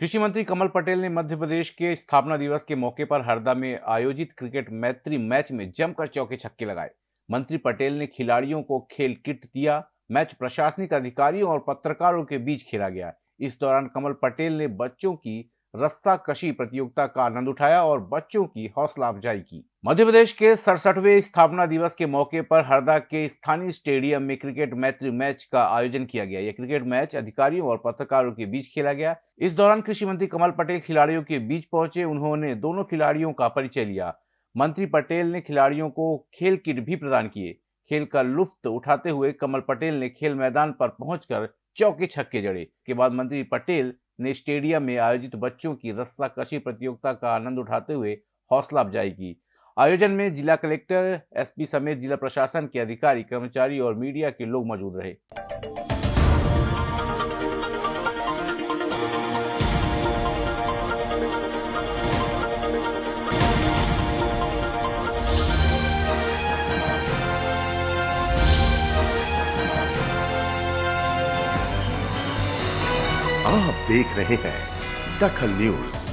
कृषि मंत्री कमल पटेल ने मध्य प्रदेश के स्थापना दिवस के मौके पर हरदा में आयोजित क्रिकेट मैत्री मैच में जमकर चौके छक्के लगाए। मंत्री पटेल ने खिलाड़ियों को खेल किट दिया, मैच प्रशासनिक अधिकारियों और पत्रकारों के बीच खेला गया। इस दौरान कमल पटेल ने बच्चों की रस्सा कशी प्रतियोगिता का आनंद उठाया और बच्चों की हौसला अफजाई की। मध्य प्रदेश के सड़सठवें स्थापना दिवस के मौके पर हरदा के स्थानीय स्टेडियम में क्रिकेट मैत्री मैच का आयोजन किया गया। यह क्रिकेट मैच अधिकारियों और पत्रकारों के बीच खेला गया। इस दौरान कृषि मंत्री कमल पटेल खिलाड़ियों के बीच पहुँचे। उन्होंने दोनों खिलाड़ियों का परिचय लिया। मंत्री पटेल ने खिलाड़ियों को खेल किट भी प्रदान किए। खेल का लुफ्त उठाते हुए कमल पटेल ने खेल मैदान पर पहुंचकर चौके छक्के जड़े। के बाद मंत्री पटेल ने स्टेडियम में आयोजित बच्चों की रस्सा कशी प्रतियोगिता का आनंद उठाते हुए हौसला अफजाई की। आयोजन में जिला कलेक्टर एसपी समेत जिला प्रशासन के अधिकारी, कर्मचारी और मीडिया के लोग मौजूद रहे। आप देख रहे हैं दखल न्यूज़।